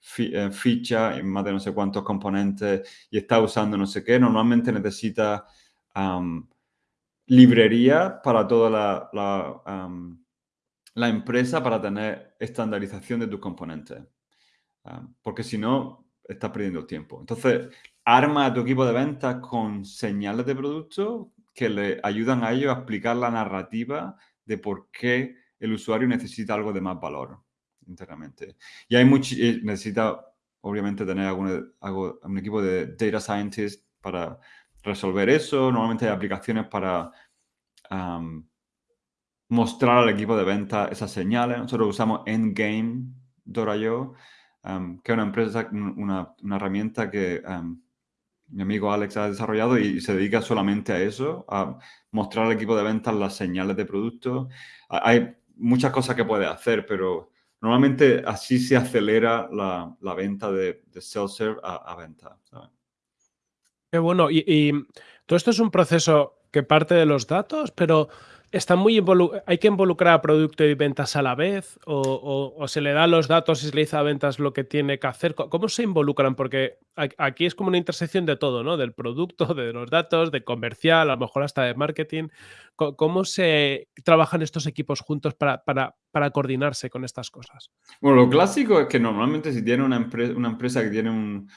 ficha en más de no sé cuántos componentes y está usando no sé qué, normalmente necesita librería para toda la, empresa para tener estandarización de tus componentes. porque si no, estás perdiendo tiempo. Entonces, arma a tu equipo de ventas con señales de producto que le ayudan a ellos a explicar la narrativa de por qué el usuario necesita algo de más valor internamente. Y hay mucho, necesita obviamente tener algún, un equipo de data scientists para resolver eso. Normalmente hay aplicaciones para mostrar al equipo de venta esas señales. Nosotros usamos Endgame.io, um, que es una empresa, una, una herramienta que mi amigo Alex ha desarrollado y se dedica solamente a eso, a mostrar al equipo de ventas las señales de producto. Hay muchas cosas que puede hacer, pero Normalmente así se acelera la, venta de, de self-serve a, venta. Qué bueno. Y, todo esto es un proceso que parte de los datos, pero está muy hay que involucrar a producto y ventas a la vez o, se le da los datos y se le dice a ventas lo que tiene que hacer. ¿Cómo se involucran? Porque aquí es como una intersección de todo, ¿no? Del producto, de los datos, de comercial, a lo mejor hasta de marketing. ¿Cómo se trabajan estos equipos juntos para, para, coordinarse con estas cosas? Bueno, lo clásico es que normalmente si tiene una, empresa, una empresa que tiene un,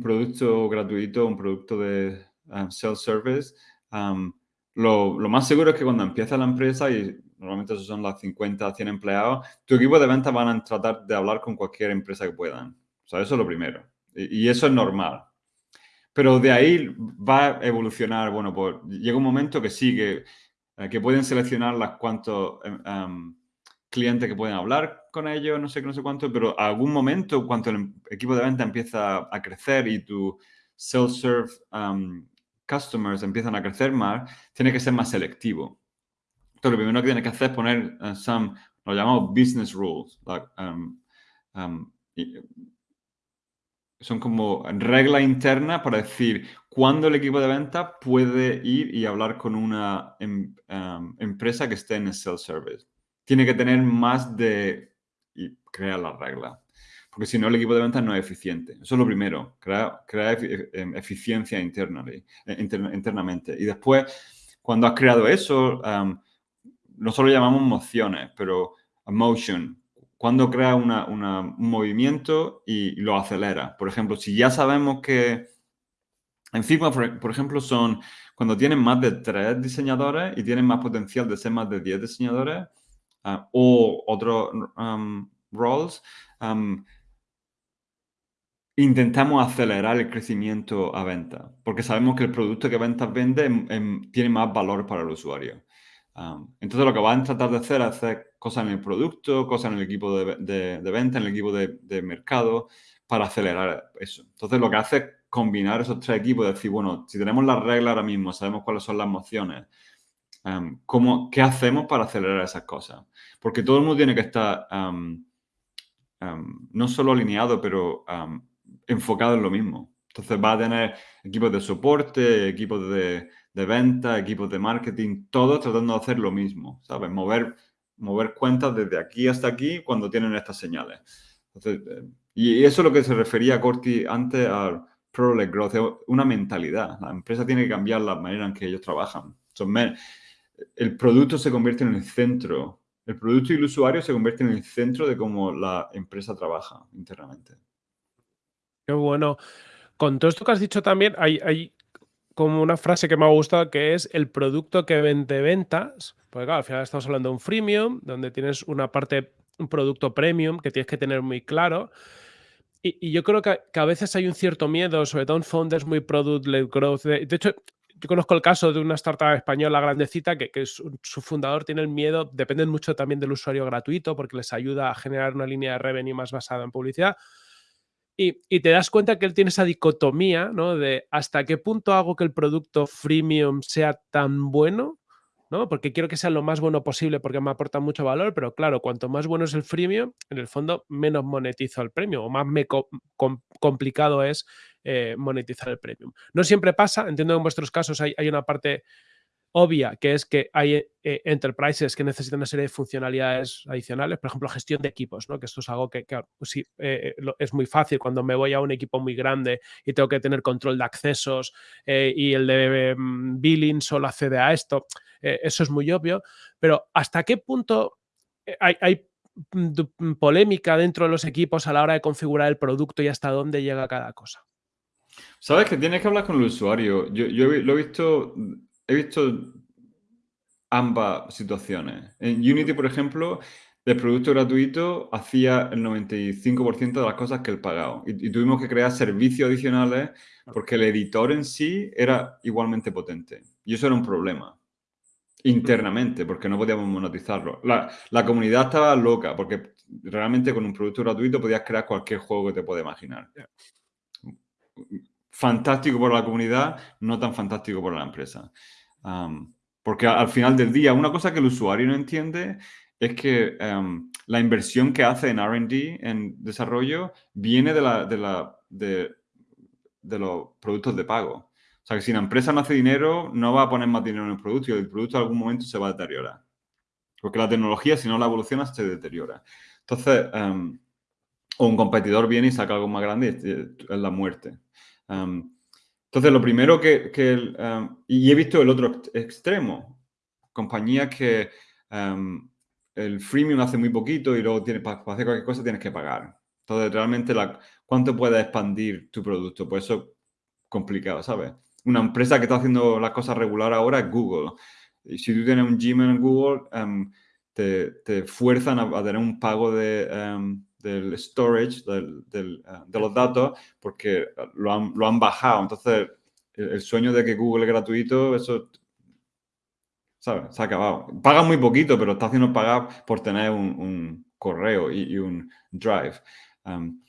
producto gratuito, un producto de, um, self-service, um, lo, lo, más seguro es que cuando empieza la empresa, y normalmente esos son las 50, 100 empleados, tu equipo de ventas van a tratar de hablar con cualquier empresa que puedan. O sea, eso es lo primero. Y, eso es normal. Pero de ahí va a evolucionar, bueno, pues llega un momento que sí, que, eh, que pueden seleccionar las cuantos um, clientes que pueden hablar con ellos, no sé qué, no sé cuánto, pero algún momento, cuando el equipo de venta empieza a crecer y tu self-serve customers empiezan a crecer más, tiene que ser más selectivo. Entonces, lo primero que tiene que hacer es poner uh, some, lo llamamos business rules. Um, um, son como reglas internas para decir cuándo el equipo de venta puede ir y hablar con una em, empresa que esté en el self-service tiene que tener más de... y crear las reglas. Porque si no, el equipo de ventas no es eficiente. Eso es lo primero, crear, em, eficiencia interna, eh, internamente. Y después, cuando has creado eso, nosotros lo llamamos mociones, pero motion, cuando crea una, un movimiento y lo acelera. Por ejemplo, si ya sabemos que en Figma, por, ejemplo, son cuando tienen más de tres diseñadores y tienen más potencial de ser más de 10 diseñadores, Ah, o otros roles, intentamos acelerar el crecimiento a venta, porque sabemos que el producto que ventas vende tiene más valor para el usuario. entonces lo que van a tratar de hacer es hacer cosas en el producto, cosas en el equipo de, venta, en el equipo de, mercado, para acelerar eso. Entonces lo que hace es combinar esos tres equipos, decir, bueno, si tenemos las reglas ahora mismo, sabemos cuáles son las emociones, ¿cómo, ¿qué hacemos para acelerar esas cosas? Porque todo el mundo tiene que estar no solo alineado, pero enfocado en lo mismo. Entonces va a tener equipos de soporte, equipos de, venta, equipos de marketing, todos tratando de hacer lo mismo, ¿sabes? Mover, mover cuentas desde aquí hasta aquí cuando tienen estas señales. Eh, y eso es lo que se refería Corti antes al Product Growth, una mentalidad. La empresa tiene que cambiar la manera en que ellos trabajan. El producto se convierte en el centro, el producto y el usuario se convierten en el centro de cómo la empresa trabaja internamente. Qué bueno. Con todo esto que has dicho también, hay, como una frase que me ha gustado que es el producto que vende ventas. Porque claro, al final estamos hablando de un freemium, donde tienes una parte, un producto premium que tienes que tener muy claro. Y, yo creo que, a veces hay un cierto miedo, sobre todo en founders muy product-led growth. de hecho, yo conozco el caso de una startup española grandecita que, su, fundador tiene el miedo, dependen mucho también del usuario gratuito porque les ayuda a generar una línea de revenue más basada en publicidad. Y, te das cuenta que él tiene esa dicotomía, ¿no? De hasta qué punto hago que el producto freemium sea tan bueno ¿no? Porque quiero que sea lo más bueno posible porque me aporta mucho valor, pero claro, cuanto más bueno es el freemium, en el fondo menos monetizo el premium o más me complicado es eh, monetizar el premium. No siempre pasa, entiendo que en vuestros casos hay, hay una parte obvia, que es que hay eh, enterprises que necesitan una serie de funcionalidades adicionales, por ejemplo, gestión de equipos, ¿no? que esto es algo que, pues sí, eh, es muy fácil cuando me voy a un equipo muy grande y tengo que tener control de accesos y el de mm, billing solo accede a esto. Eh, eso es muy obvio, pero ¿hasta qué punto eh, hay, polémica dentro de los equipos a la hora de configurar el producto y hasta dónde llega cada cosa? Sabes que tienes que hablar con el usuario. Yo, lo he visto, he visto ambas situaciones. En Unity, por ejemplo, el producto gratuito hacía el 95% de las cosas que el pagado. Y, y, tuvimos que crear servicios adicionales porque el editor en sí era igualmente potente. Y eso era un problema internamente, porque no podíamos monetizarlo. La, comunidad estaba loca, porque realmente con un producto gratuito podías crear cualquier juego que te puedas imaginar. Fantástico por la comunidad, no tan fantástico por la empresa. Porque al final del día, una cosa que el usuario no entiende es que la inversión que hace en R&D, en desarrollo, viene de, la, de, la, de los productos de pago. O sea, que si la empresa no hace dinero, no va a poner más dinero en el producto y el producto en algún momento se va a deteriorar. Porque la tecnología, si no la evoluciona, se deteriora. Entonces, em, o un competidor viene y saca algo más grande y es la muerte. Em, entonces, lo primero que... Em, y he visto el otro extremo. Compañías que el freemium hace muy poquito y luego tiene, para hacer cualquier cosa tienes que pagar. Entonces, realmente, la, ¿cuánto puede expandir tu producto? Pues eso complicado, ¿sabes? una empresa que está haciendo las cosas regular ahora es Google. Y si tú tienes un Gmail en Google, em, te, fuerzan a, tener un pago de, em, del storage, del, del, eh, de los datos, porque lo han, lo han bajado. Entonces, el, sueño de que Google es gratuito, eso, ¿sabes? Se ha acabado. Pagan muy poquito, pero está haciendo pagar por tener un, un correo y, y, un drive. Um,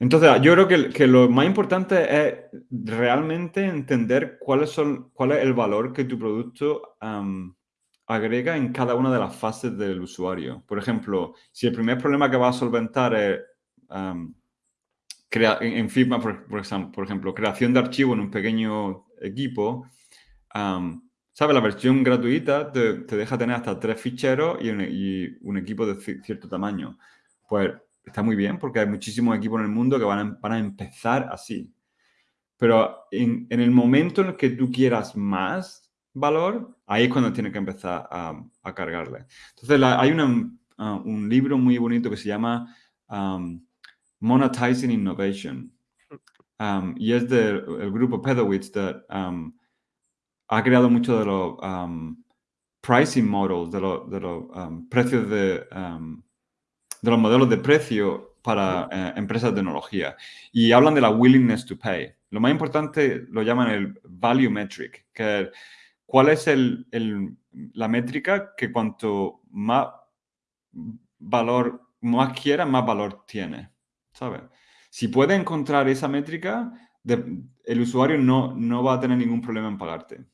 entonces, yo creo que, que, lo más importante es realmente entender cuáles son, cuál es el valor que tu producto um, agrega en cada una de las fases del usuario. Por ejemplo, si el primer problema que va a solventar es um, en, Figma, por, ejemplo, creación de archivo en un pequeño equipo, um, ¿sabes? La versión gratuita te, te, deja tener hasta tres ficheros y un, equipo de cierto tamaño. Pues está muy bien porque hay muchísimos equipos en el mundo que van a, a empezar así. Pero en, el momento en el que tú quieras más valor, ahí es cuando tienes que empezar a, a cargarle. Entonces, la, hay una, uh, un libro muy bonito que se llama um, Monetizing Innovation. Um, y es del grupo Pedowitz que um, ha creado mucho de los um, pricing models, de, lo, de los um, precios de de los modelos de precio para eh, empresas de tecnología y hablan de la willingness to pay. Lo más importante lo llaman el value metric, que cuál es el, el, la métrica que cuanto más valor, más quiera, más valor tiene, ¿sabes? Si puede encontrar esa métrica, de, el usuario no, no va a tener ningún problema en pagarte.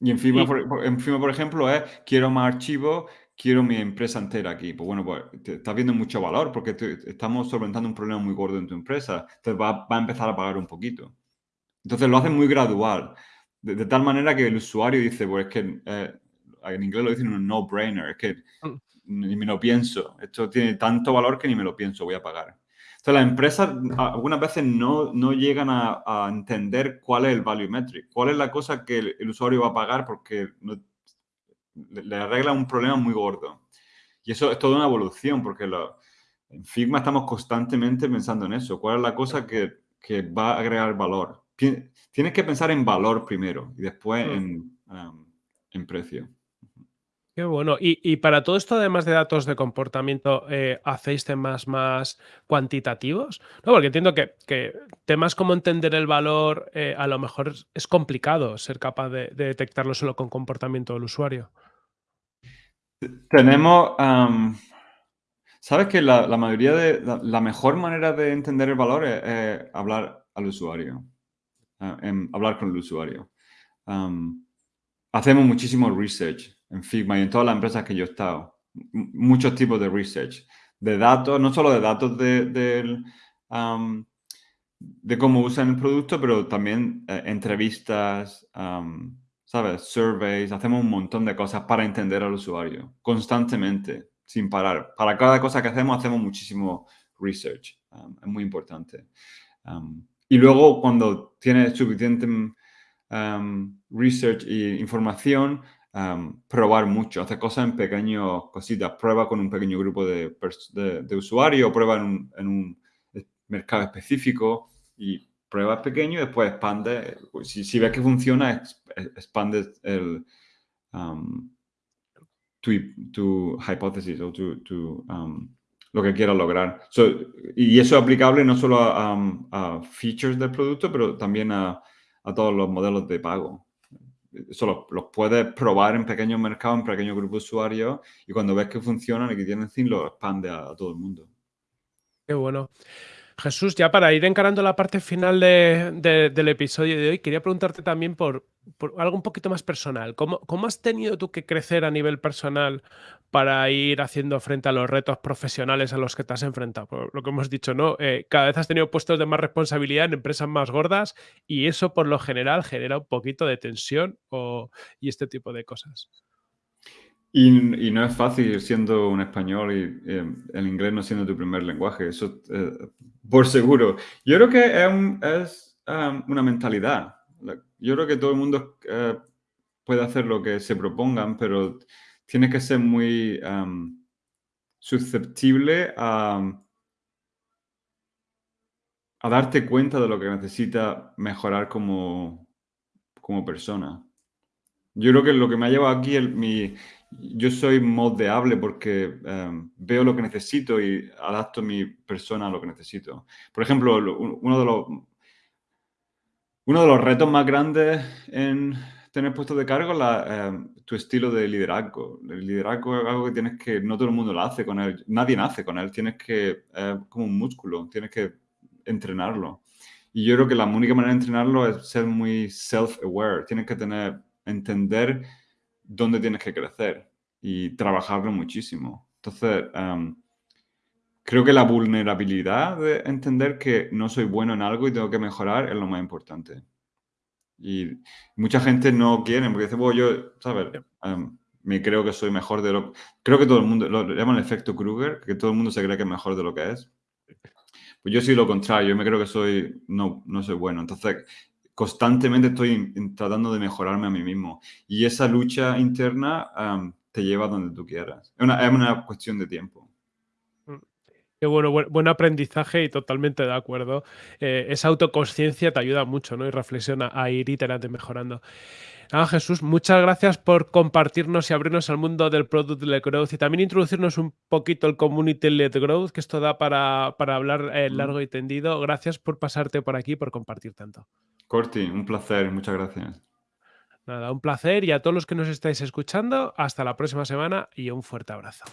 Y en Figma, por, en por ejemplo, es quiero más archivos, quiero mi empresa entera aquí. Pues bueno, pues te, estás viendo mucho valor porque estamos solventando un problema muy gordo en tu empresa. Entonces va, va, a empezar a pagar un poquito. Entonces lo hacen muy gradual. De, tal manera que el usuario dice, pues es que eh, en inglés lo dicen un no-brainer, es que mm. ni me lo pienso. Esto tiene tanto valor que ni me lo pienso, voy a pagar. Entonces las empresas algunas veces no, no llegan a, a, entender cuál es el value metric, cuál es la cosa que el, el usuario va a pagar porque no, le, arregla un problema muy gordo. Y eso es toda una evolución, porque lo, en Figma estamos constantemente pensando en eso. ¿Cuál es la cosa que, que va a agregar valor? Tienes que pensar en valor primero y después mm. en, um, en precio. Qué bueno. Y, y, para todo esto, además de datos de comportamiento, eh, ¿hacéis temas más cuantitativos? No, porque entiendo que, que temas como entender el valor, eh, a lo mejor es complicado ser capaz de, de, detectarlo solo con comportamiento del usuario. Tenemos, um, sabes que la, la, mayoría de, la, la, mejor manera de entender el valor es, es hablar al usuario, uh, en, hablar con el usuario. Um, hacemos muchísimo research en Figma y en todas las empresas que yo he estado. muchos tipos de research, de datos, no solo de datos de, de, um, de cómo usan el producto, pero también eh, entrevistas, um, ¿sabes? Surveys, hacemos un montón de cosas para entender al usuario, constantemente, sin parar. Para cada cosa que hacemos, hacemos muchísimo research. Um, es muy importante. Y luego, cuando tienes suficiente research e información, um, probar mucho, hacer cosas en pequeñas cositas, prueba con un pequeño grupo de, usuarios, prueba en un, en un, mercado específico y pruebas pequeño y después expande. Si, si ves que funciona, expande el, um, tu, tu, hipótesis o tu, tu um, lo que quieras lograr. So, y eso es aplicable no solo a, features del producto, pero también a, a todos los modelos de pago eso los, puedes probar en pequeños mercados, en pequeños grupos de usuarios y cuando ves que funcionan y que tienen fin, lo expande a todo el mundo. Qué bueno. Jesús, ya para ir encarando la parte final de, de, del episodio de hoy, quería preguntarte también por, algo un poquito más personal. ¿Cómo, ¿Cómo, has tenido tú que crecer a nivel personal para ir haciendo frente a los retos profesionales a los que te has enfrentado? Por lo que hemos dicho, ¿no? Eh, cada vez has tenido puestos de más responsabilidad en empresas más gordas y eso por lo general genera un poquito de tensión y este tipo de cosas. Y, no es fácil siendo un español y el inglés no siendo tu primer lenguaje, eso eh, por seguro. Yo creo que es, um, una mentalidad. Yo creo que todo el mundo eh, puede hacer lo que se propongan, pero tiene que ser muy um, susceptible a, darte cuenta de lo que necesitas mejorar como, como persona. Yo creo que lo que me ha llevado aquí, el, mi, yo soy moldeable porque em, veo lo que necesito y adapto mi persona a lo que necesito. Por ejemplo, uno de los, uno de los retos más grandes en tener puesto de cargo es em, tu estilo de liderazgo. El liderazgo es algo que tienes que, no todo el mundo lo hace con él, nadie nace con él, tienes que, como un músculo, tienes que entrenarlo. Y yo creo que la única manera de entrenarlo es ser muy self-aware, tienes que tener, entender dónde tienes que crecer y trabajarlo muchísimo. Entonces, em, creo que la vulnerabilidad de entender que no soy bueno en algo y tengo que mejorar es lo más importante. Y mucha gente no quiere, porque dice, bueno, yo, ¿sabes? Em, me creo que soy mejor de lo... Creo que todo el mundo, lo llaman el efecto Kruger, que todo el mundo se cree que es mejor de lo que es. Pues yo soy lo contrario, yo me creo que soy, no, no soy bueno. Entonces, constantemente estoy tratando de mejorarme a mí mismo. Y esa lucha interna te lleva donde tú quieras. Es una, es una cuestión de tiempo. Mm. Qué bueno, buen, aprendizaje y totalmente de acuerdo. Eh, esa autoconsciencia te ayuda mucho, ¿no? Y reflexiona a ir iterando mejorando. Ah, Jesús, muchas gracias por compartirnos y abrirnos al mundo del Product Led Growth y también introducirnos un poquito el Community Led Growth, que esto da para, para hablar eh, largo y tendido. Gracias por pasarte por aquí, por compartir tanto. Corti, un placer, muchas gracias. Nada, un placer y a todos los que nos estáis escuchando, hasta la próxima semana y un fuerte abrazo.